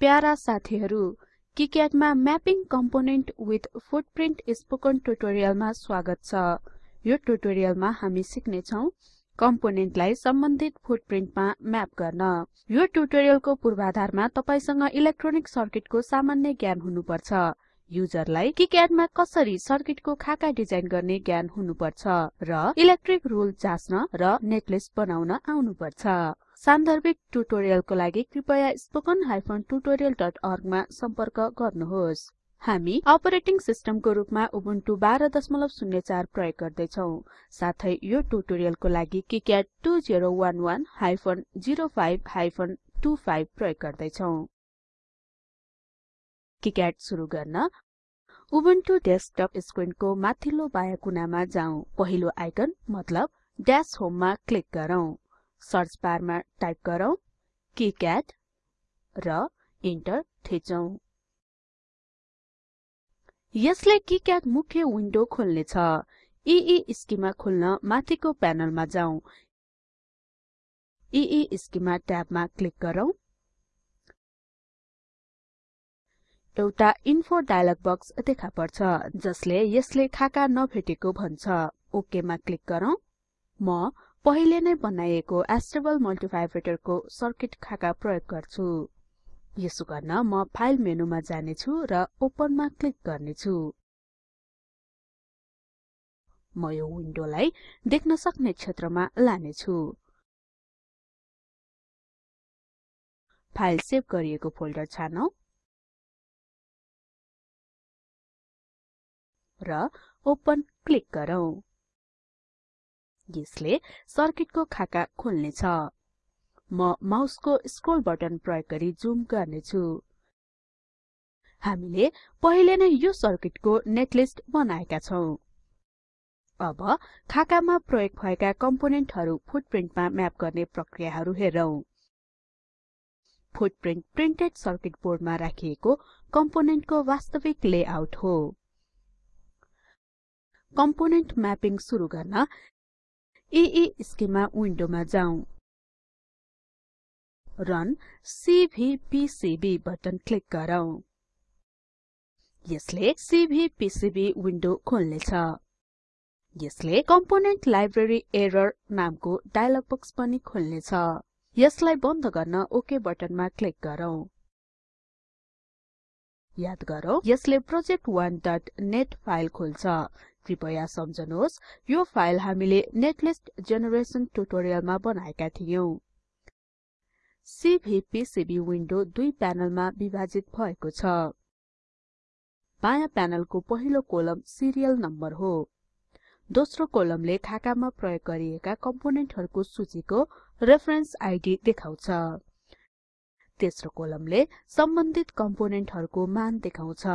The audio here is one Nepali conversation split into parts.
प्यारा साथीहरु किक्याडमा mapping component with footprint spoken ट्युटोरियलमा स्वागत छ। यो ट्युटोरियलमा हामी सिक्ने छौं कम्पोनेन्टलाई सम्बन्धित फुटप्रिन्टमा म्याप गर्न। यो ट्युटोरियलको पूर्वाधारमा तपाईसँग इलेक्ट्रोनिक सर्किटको सामान्य ज्ञान हुनुपर्छ। युजरलाई किक्याडमा कसरी सर्किटको खाका डिजाइन गर्ने ज्ञान हुनुपर्छ र इलेक्ट्रिक रुल जाच्न र नेटलिस्ट बनाउन आउनुपर्छ। सान्दर्भिक ट्युटोरियलको लागि कृपया spoken tutorialorg मा सम्पर्क गर्नुहोस्। हामी अपरेटिङ सिस्टमको रूपमा उबुन्टु 1204 प्रयोग गर्दै छौं साथै यो ट्युटोरियलको लागि किक्याड 2011 05 25 प्रयोग गर्दै छौं सुरु गर्न। उबुन्टु डेस्कटप स्क्रिनको माथिल्लो बायाँ कुनामा जाउँ पहिलो आइकन मतलब ड्याश होममा क्लिक गरौँ। सर्च बारमा टाइप गरौँ किक्याड र इन्टर थिचौं। यसले किक्याड मुख्य विन्डो खोल्नेछ। ईई स्किमा खोल्न माथिको प्यानलमा जाउँ। ईई स्किमा ट्याबमा क्लिक गरौँ। एउटा इन्फो डायलग बक्स देखा पर्छ जसले यसले खाका नभेटेको भन्छ। ओके मा क्लिक गरौँ। म पहिले नै बनाइएको एस्टेबल मल्टिभाइब्रेटरको सर्किट खाका प्रयोग गर्छु। यसो गर्न म फाइल मेनुमा जाने छु र ओपनमा क्लिक गर्ने छु म यो विन्डोलाई देख्न सक्ने क्षेत्रमा लाने छु फाइल सेभ गरिएको फोल्डर छानौं। र ओपन क्लिक गरौँ। यसले सर्किटको खाका खोल्नेछ। म माउसको स्क्रोल बटन प्रयोग गरी जुम गर्ने छु हामीले पहिले नै यो सर्किटको नेटलिस्ट बनाएका छौं। अब खाकामा प्रयोग भएका कम्पोनेन्टहरु फुटप्रिन्टमा म्याप गर्ने प्रक्रियाहरु हेरौं। फुटप्रिन्ट प्रिन्टेड सर्किट बोर्डमा राखिएको कम्पोनेन्टको वास्तविक लेआउट हो। कम्पोनेन्ट म्यापिङ सुरु गर्न ईस्केमा विन्डोमा जाउँ रन सीभीपीसीबी बटन क्लिक गरौँ यसले सीभीपीसीबी विन्डो खोल्नेछ यसले कम्पोनेन्ट लाइब्रेरी एरर नामको डायलग बक्स पनि खोल्नेछ यसलाई बन्द गर्न ओके बटनमा क्लिक गरौँ याद गरौँ यसले project1नेट फाइल खोल्छ कृपया सम्झनुहोस् यो फाइल हामीले नेटलिस्ट जेनेरेसन ट्युटोरियलमा बनाएका थियौं। सीभीपीसीबी विन्डो दुई प्यानलमा विभाजित भएको छ। बायाँ प्यानलको पहिलो कोलम सिरियल नम्बर हो। दोस्रो कोलमले खाकामा प्रयोग गरिएका कम्पोनेन्टहरुको सूचीको रेफरेन्स आइडी देखाउँछ। तेस्रो कोलमले सम्बन्धित कम्पोनेन्टहरुको मान देखाउँछ।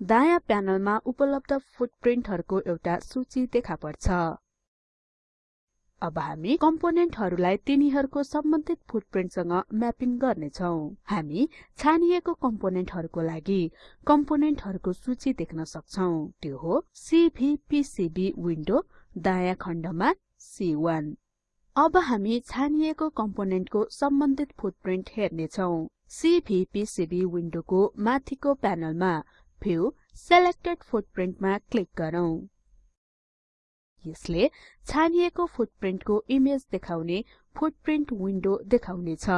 दायाँ प्यानलमा उपलब्ध फुटप्रिन्टहरुको एउटा सूची देखा पर्छ। अब हामी कम्पोनेन्टहरुलाई तिनीहरुको सम्बन्धित फुटप्रिन्टसँग म्यापिङ गर्ने छौं हामी छानिएको कम्पोनेन्टहरुको लागि कम्पोनेन्टहरुको सूची देख्न सक्छौं। त्यो हो सीभीपीसीबी विन्डो दायाँ खण्डमा C1 अब हामी छानिएको कम्पोनेन्टको सम्बन्धित फुटप्रिन्ट हेर्ने छौं सीभीपीसीबी विन्डोको माथिको प्यानलमा भ्यू सेलेक्टेड फुटप्रिन्टमा क्लिक गरौँ। यसले छानिएको फुटप्रिन्टको इमेज देखाउने फुटप्रिन्ट विन्डो देखाउनेछ।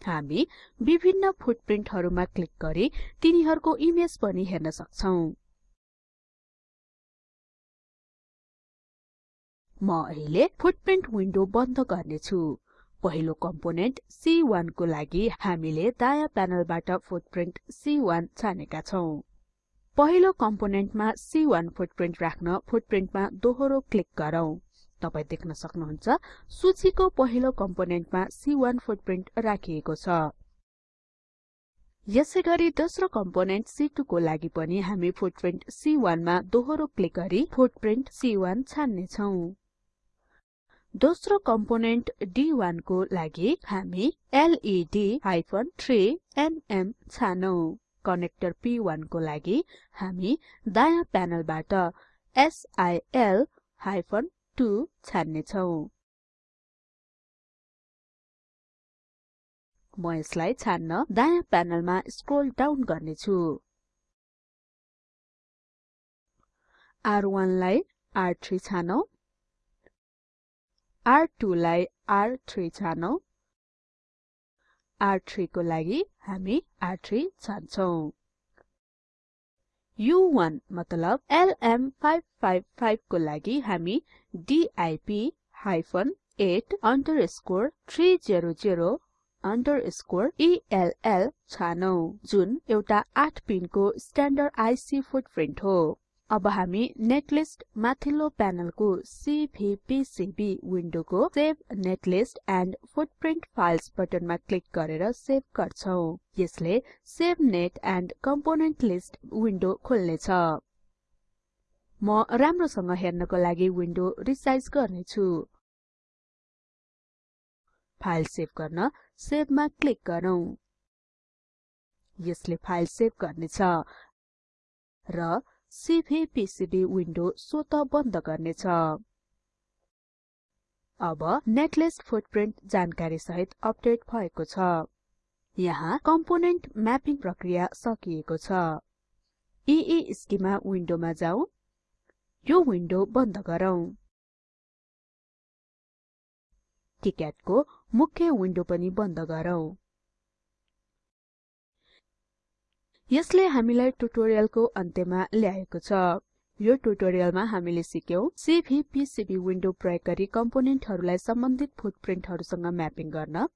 हामी विभिन्न फुटप्रिन्टहरुमा क्लिक गरी तिनीहरुको इमेज पनि हेर्न सक्छौं। म अहिले फुटप्रिन्ट विन्डो बन्द गर्नेछु। पहिलो कम्पोनेन्ट C1 को लागि हामीले दायाँ प्यानलबाट फुटप्रिन्ट C1 छानेका छौं। पहिलो कम्पोनेन्टमा C1 फुटप्रिन्ट राख्न फुटप्रिन्टमा दोहोरो क्लिक गरौँ। तपाई देख्न सक्नुहुन्छ सूचीको पहिलो कम्पोनेन्टमा C1 फुटप्रिन्ट राखिएको छ। यसैगरी दोस्रो कम्पोनेन्ट C2 को लागि पनि हामी फुटप्रिन्ट C1 मा दोहोरो क्लिक गरी फुटप्रिन्ट C1 छान्ने छौं दोस्रो कम्पोनेन्ट D1 को लागि हामी लेड 3एमएम छानौं। कनेक्टर P1 को लागि हामी दायाँ प्यानलबाट सिल 2 छान्ने छौं म यसलाई छान्न दायाँ प्यानलमा स्क्रोल डाउन गर्ने छु R1 लाई R3 छानौं। R2 लाई R3 छानौं। R3 को लागि हामी R3 छान्छौं। U1 मतलब LM555 को लागि हामी DIP 8 underscore 300 underscore ELL छानौं जुन एउटा 8 पिनको स्ट्यान्डर्ड आईसी फुटप्रिन्ट हो। अब हामी नेटलिस्ट माथिल्लो प्यानलको CVPCB विन्डोको save netlist and footprint files बटनमा क्लिक गरेर सेभ गर्छौं। यसले save net and component list window खोल्नेछ। म राम्रोसँग हेर्नको लागि विन्डो रिसाइज गर्ने छु फाइल सेभ गर्न सेभमा क्लिक गरौँ। यसले फाइल सेभ गर्नेछ र सीभीपीसीबी विन्डो स्वत बन्द गर्नेछ। अब नेटलिस्ट फुटप्रिन्ट जानकारी सहित अपडेट भएको छ। यहाँ कम्पोनेन्ट म्यापिङ प्रक्रिया सकिएको छ। ईस्केमा विन्डोमा जाउँ यो विन्डो बन्द गरौँ। किक्याडको मुख्य विन्डो पनि बन्द गरौँ। यसले हामीलाई ट्युटोरियलको अन्त्यमा ल्याएको छ। यो ट्युटोरियलमा हामीले सिक्यौं सीभीपीसीबी विन्डो प्रयोग गरी कम्पोनेन्टहरूलाई सम्बन्धित फुटप्रिन्टहरूसँग म्यापिङ गर्न।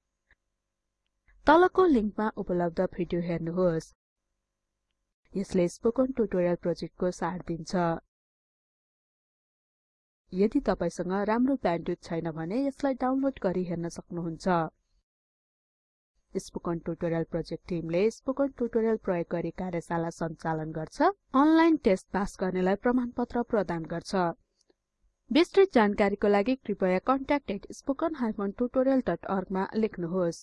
तलको लिंकमा उपलब्ध भिडियो हेर्नुहोस्। यसले स्पोकन ट्युटोरियल प्रोजेक्टको सार दिन्छ। यदि तपाईसँग राम्रो ब्यान्डविड्थ छैन भने यसलाई डाउनलोड गरी हेर्न सक्नुहुन्छ। स्पोकन ट्युटोरियल प्रोजेक्ट टिमले स्पोकन ट्युटोरियल प्रयोग गरी कार्यशाला सञ्चालन गर्छ अनलाइन टेस्ट पास गर्नेलाई प्रमाणपत्र प्रदान गर्छ। विस्तृत जानकारीको लागि कृपया contact@spoken tutorialorg मा लेख्नुहोस्।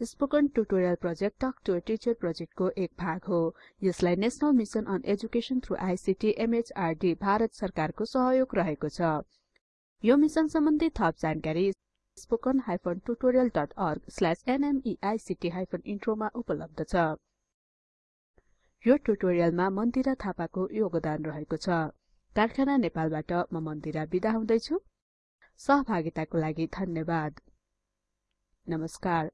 Spoken tutorial project talk to teacher प्रोजेक्टको एक भाग हो। यसलाई national mission on education through ICT MHRD Bharat सरकारको सहयोग रहेको छ। यो मिशन सम्बन्धी थप जानकारी spoken-tutorial.org/nmeict intro मा उपलब्ध छ। यो ट्युटोरियलमा मन्दिरा थापाको योगदान रहेको छ। कारखाना नेपालबाट म मन्दिरा बिदा हुँदैछु। सहभागिताको लागि धन्यवाद। नमस्कार।